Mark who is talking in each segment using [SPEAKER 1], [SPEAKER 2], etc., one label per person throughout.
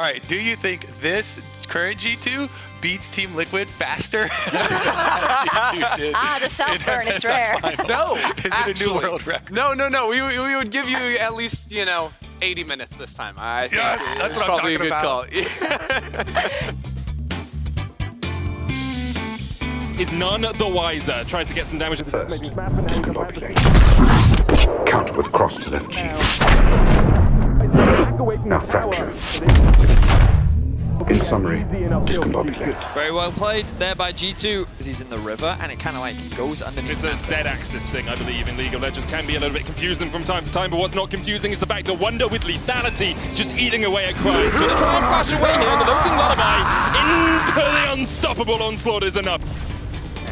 [SPEAKER 1] All right, do you think this current G2 beats Team Liquid faster than G2 did?
[SPEAKER 2] Ah, the self
[SPEAKER 1] in
[SPEAKER 2] burn, it's rare.
[SPEAKER 1] finals?
[SPEAKER 3] No,
[SPEAKER 1] Is it a new world record?
[SPEAKER 3] No, no, no. We, we would give you at least, you know, 80 minutes this time. I think
[SPEAKER 1] Yes,
[SPEAKER 3] it's
[SPEAKER 1] that's what I'm
[SPEAKER 3] probably
[SPEAKER 1] talking
[SPEAKER 3] a good
[SPEAKER 1] about.
[SPEAKER 3] call.
[SPEAKER 4] Is none the wiser. Tries to get some damage.
[SPEAKER 5] First, discombobulate. Counter with cross to left cheek. Now fracture. In summary, discombobulate.
[SPEAKER 6] Very well played there by G2 as he's in the river and it kind of like goes underneath.
[SPEAKER 4] It's a Z-axis thing, I believe, in League of Legends. Can be a little bit confusing from time to time, but what's not confusing is the fact that Wunder with lethality just eating away at Kryze. Gonna try and flash away here, and the Lilting Lullaby into the unstoppable onslaught is enough.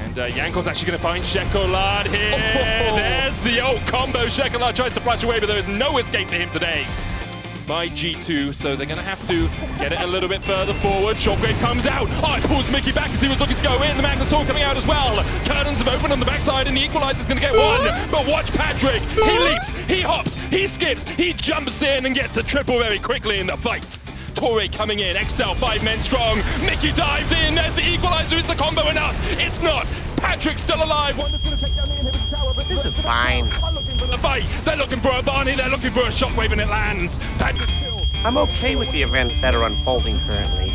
[SPEAKER 4] And uh, Jankos actually going to find Czekolad here. There's the old combo. Czekolad tries to flash away, but there is no escape for him today by G2, so they're going to have to get it a little bit further forward. Shockwave comes out. Oh, it pulls Mikyx back as he was looking to go in. The Magnus Sword coming out as well. Curtains have opened on the backside, and the Equalizer's going to get one. But watch Patrik. He leaps, he hops, he skips, he jumps in and gets a triple very quickly in the fight. Tore coming in, Excel five men strong. Mikyx dives in. There's the equalizer. Is the combo enough? It's not. Patrik's still alive. Wunder's gonna take down the inhibitor tower, but this is
[SPEAKER 7] fine.
[SPEAKER 4] Looking for the fight. They're looking for a Barney. They're looking for a shockwave, and it lands.
[SPEAKER 7] I'm okay with the events that are unfolding currently.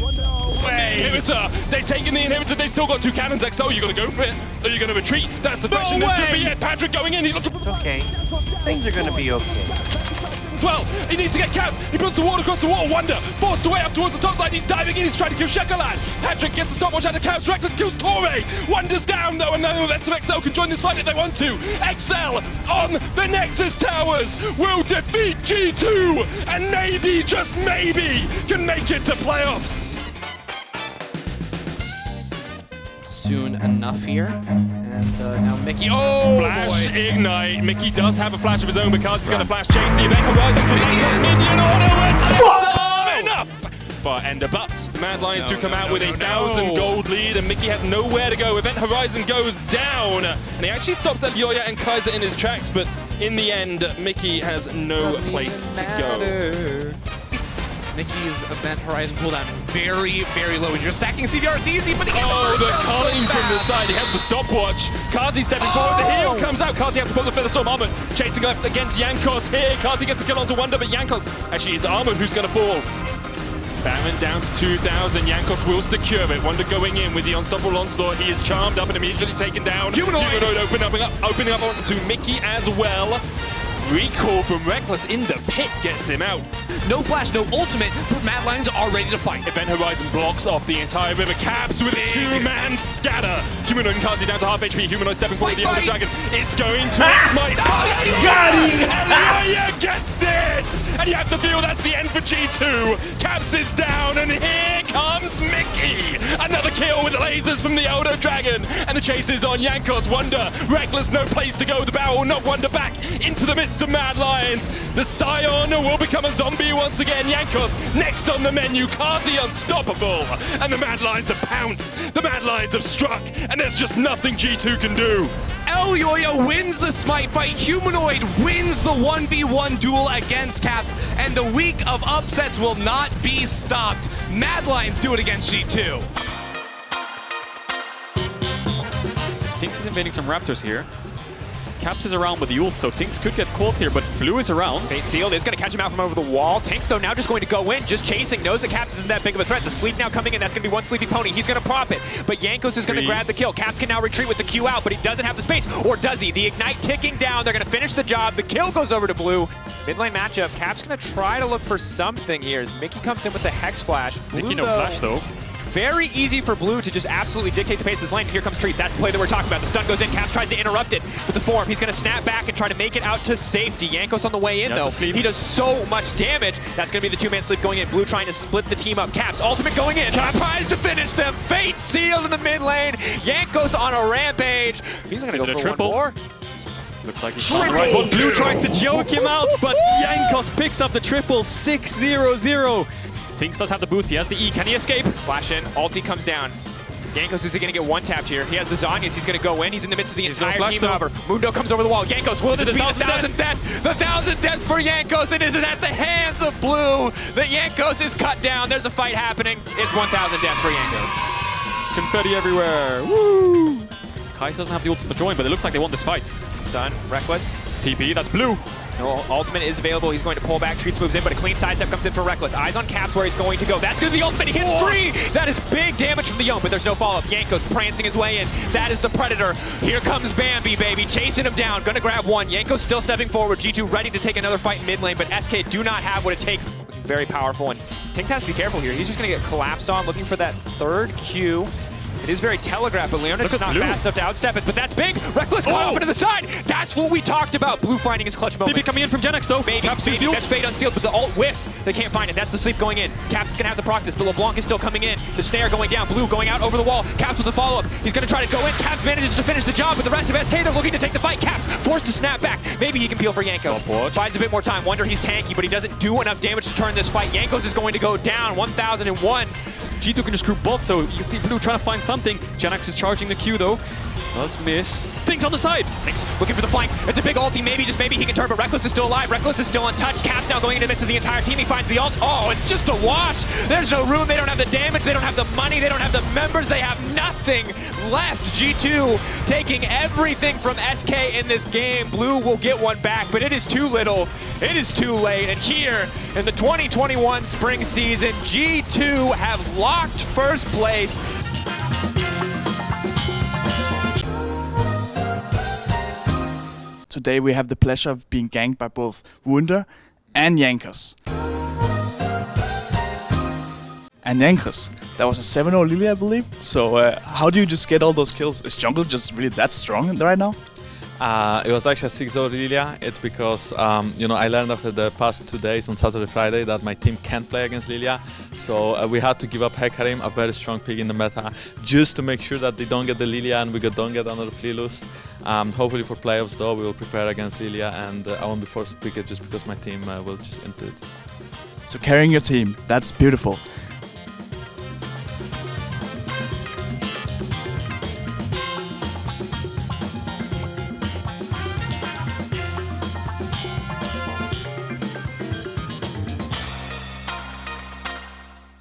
[SPEAKER 4] Way. Inhibitor. They've taken the inhibitor. They've still got two cannons. XO, you gonna go for it? Are you gonna retreat? That's the question. this could be it. Patrik going in. He's looking for
[SPEAKER 7] Okay. Things are gonna be okay.
[SPEAKER 4] Well. He needs to get Caps. He puts the wall across the wall. Wunder forced away up towards the top side. He's diving in. He's trying to kill Czekolad. Patrik gets the stopwatch out of Caps. Rekkles kills Tore. Wunder's down though, and now rest XL can join this fight if they want to. XL on the Nexus Towers will defeat G2 and maybe, just maybe, can make it to playoffs.
[SPEAKER 6] Soon enough here. And uh, now Mikyx. Oh,
[SPEAKER 4] Flash
[SPEAKER 6] boy.
[SPEAKER 4] ignite. Mikyx does have a flash of his own because he's going to flash chase the event horizon. Minion auto attack. Enough. But Ender but the Mad Lions do come out with a thousand gold lead, and Mikyx has nowhere to go. Event Horizon goes down, and he actually stops Elyoya and Kaiser in his tracks. But in the end, Mikyx has no
[SPEAKER 6] Doesn't
[SPEAKER 4] place to go.
[SPEAKER 6] Mikyx's event horizon cooldown very, very low. When you're stacking CDR, it's easy, but he gets
[SPEAKER 4] Oh,
[SPEAKER 6] the first so
[SPEAKER 4] from the side. He has the stopwatch. Carzzy stepping forward. The heel oh! comes out. Carzzy has to pull the Featherstorm Armut. Chasing left against Jankos here. Carzzy gets the kill onto Wunder, but Jankos actually it's Armut who's going to fall. Baron down to 2,000. Jankos will secure it. Wunder going in with the unstoppable onslaught. He is charmed up and immediately taken down.
[SPEAKER 6] Humanoid.
[SPEAKER 4] Humanoid opening up, opening up onto Mikyx as well. Recall from Rekkles in the pit gets him out.
[SPEAKER 6] No flash, no ultimate, but Mad Lions are ready to fight.
[SPEAKER 4] Event Horizon blocks off the entire river. Caps with a two-man scatter. Humanoid and Carzzy down to half HP. Humanoid stepping forward. The Elder. Dragon. It's going to ah! smite.
[SPEAKER 6] Oh, Got
[SPEAKER 4] him! Elyoya gets it! And you have to feel that's the end for G2. Caps is down, and here comes Mikyx. Another kill with lasers from the Elder Dragon. And the chase is on Jankos. Wunder. Rekkles, no place to go. The barrel knock Wunder back into the midst of Mad Lions. The Sion will become a zombie once again. Jankos next on the menu. Carzzy unstoppable. And the Mad Lions have pounced. The Mad Lions have struck. And there's just nothing G2 can do.
[SPEAKER 6] Elyoya wins the smite fight. Humanoid wins the 1v1 duel against Caps. And the week of upsets will not be stopped. Mad Lions do it against G2.
[SPEAKER 8] TynX is invading some Raptors here. Caps is around with the ult, so TynX could get caught here, but Blue is around.
[SPEAKER 9] Fate sealed is going to catch him out from over the wall. Tanks, though, now just going to go in, just chasing, knows the Caps isn't that big of a threat. The sleep now coming in, that's going to be one sleepy pony. He's going to prop it, but Jankos is going to grab the kill. Caps can now retreat with the Q out, but he doesn't have the space, or does he? The Ignite ticking down, they're going to finish the job. The kill goes over to Blue. Mid lane matchup, Caps going to try to look for something here as Mikyx comes in with the Hex Flash. Blue,
[SPEAKER 8] Mikyx no
[SPEAKER 9] though,
[SPEAKER 8] flash though.
[SPEAKER 9] Very easy for Blue to just absolutely dictate the pace of this lane. Here comes Treatz. That's the play that we're talking about. The stun goes in. Caps tries to interrupt it with the form. He's going to snap back and try to make it out to safety. Jankos on the way in,
[SPEAKER 8] That's
[SPEAKER 9] though. He does so much damage. That's going to be the two-man sleep going in. Blue trying to split the team up. Caps, ultimate going in. Caps tries to finish them. Fate sealed in the mid lane. Jankos on a rampage. He's going to
[SPEAKER 8] Is
[SPEAKER 9] go
[SPEAKER 8] it a
[SPEAKER 9] for
[SPEAKER 8] triple?
[SPEAKER 9] one more.
[SPEAKER 8] Looks like he's on the right one. Blue tries to joke him out, but Jankos picks up the triple 6-0-0. TynX does have the boost, he has the E. Can he escape?
[SPEAKER 9] Flash in. Ulti comes down. Jankos is going to get one tapped here. He has the Zhonya's. He's going to go in. He's in the midst of the
[SPEAKER 8] He's
[SPEAKER 9] entire
[SPEAKER 8] flash,
[SPEAKER 9] team,
[SPEAKER 8] though.
[SPEAKER 9] however. Mundo comes over the wall. Jankos, will this be the
[SPEAKER 8] thousand
[SPEAKER 9] thousand death? The thousand death for Jankos. It is at the hands of Blue. The Jankos is cut down. There's a fight happening. It's 1,000 deaths for Jankos.
[SPEAKER 8] Confetti everywhere. Woo! Kais doesn't have the ultimate join, but it looks like they want this fight.
[SPEAKER 9] Stun, Rekkles.
[SPEAKER 8] TP, that's blue.
[SPEAKER 9] No, ultimate is available. He's going to pull back. Treatz moves in, but a clean sidestep comes in for Rekkles. Eyes on Caps where he's going to go. That's going to be the ultimate. He hits three. That is big damage from the Yone, but there's no follow-up. Jankos prancing his way in. That is the Predator. Here comes Bambi, baby. Chasing him down. Going to grab one. Jankos still stepping forward. G2 ready to take another fight in mid lane, but SK do not have what it takes. Very powerful, and TynX has to be careful here. He's just going to get collapsed on, looking for that third Q. It is very telegraphed, but Leonid's
[SPEAKER 8] at
[SPEAKER 9] not
[SPEAKER 8] Blue.
[SPEAKER 9] fast enough to outstep it, but that's big. Rekkles caught
[SPEAKER 8] Oh.
[SPEAKER 9] off into the side. That's what we talked about. Blue finding his clutch moment.
[SPEAKER 8] TP coming in from JNX though.
[SPEAKER 9] Maybe,
[SPEAKER 8] Caps
[SPEAKER 9] maybe. That's Fade unsealed, but the ult whiffs. They can't find it. That's the sleep going in. Caps is going to have to practice, but LeBlanc is still coming in. The snare going down. Blue going out over the wall. Caps with the follow-up. He's going to try to go in. Caps manages to finish the job, but the rest of SK, they're looking to take the fight. Caps forced to snap back. Maybe he can peel for
[SPEAKER 8] Jankos.
[SPEAKER 9] Buys a bit more time. Wunder he's tanky, but he doesn't do enough damage to turn this fight. Jankos is going to go down. 1,001.
[SPEAKER 8] G2 can just group both, so you can see Blue trying to find something. JNX is charging the Q though. Does miss. Things on the side.
[SPEAKER 9] Thanks. Looking for the flank. It's a big ulti. Maybe, just maybe he can turn, but Rekkles is still alive. Rekkles is still untouched. Caps now going into the midst of the entire team. He finds the ult. Oh, it's just a wash. There's no room. They don't have the damage. They don't have the money. They don't have the members. They have nothing left. G2 taking everything from SK in this game. Blue will get one back, but it is too little. It is too late. And here in the 2021 spring season, G2 have locked first place.
[SPEAKER 2] Today we have the pleasure of being ganked by both Wunder and Jankos. And Jankos, that was a 7-0 Lily, I believe. So uh, how do you just get all those kills? Is jungle just really that strong right now?
[SPEAKER 10] Uh, it was actually a 6-0 Lilia. It's because, um, you know, I learned after the past two days on Saturday, Friday that my team can't play against Lilia. So uh, we had to give up Hecarim, a very strong pick in the meta, just to make sure that they don't get the Lilia and we don't get another Fleelus. Um, hopefully for playoffs though, we will prepare against Lilia and uh, I won't be forced to pick it just because my team uh, will just into it.
[SPEAKER 2] So carrying your team, that's beautiful.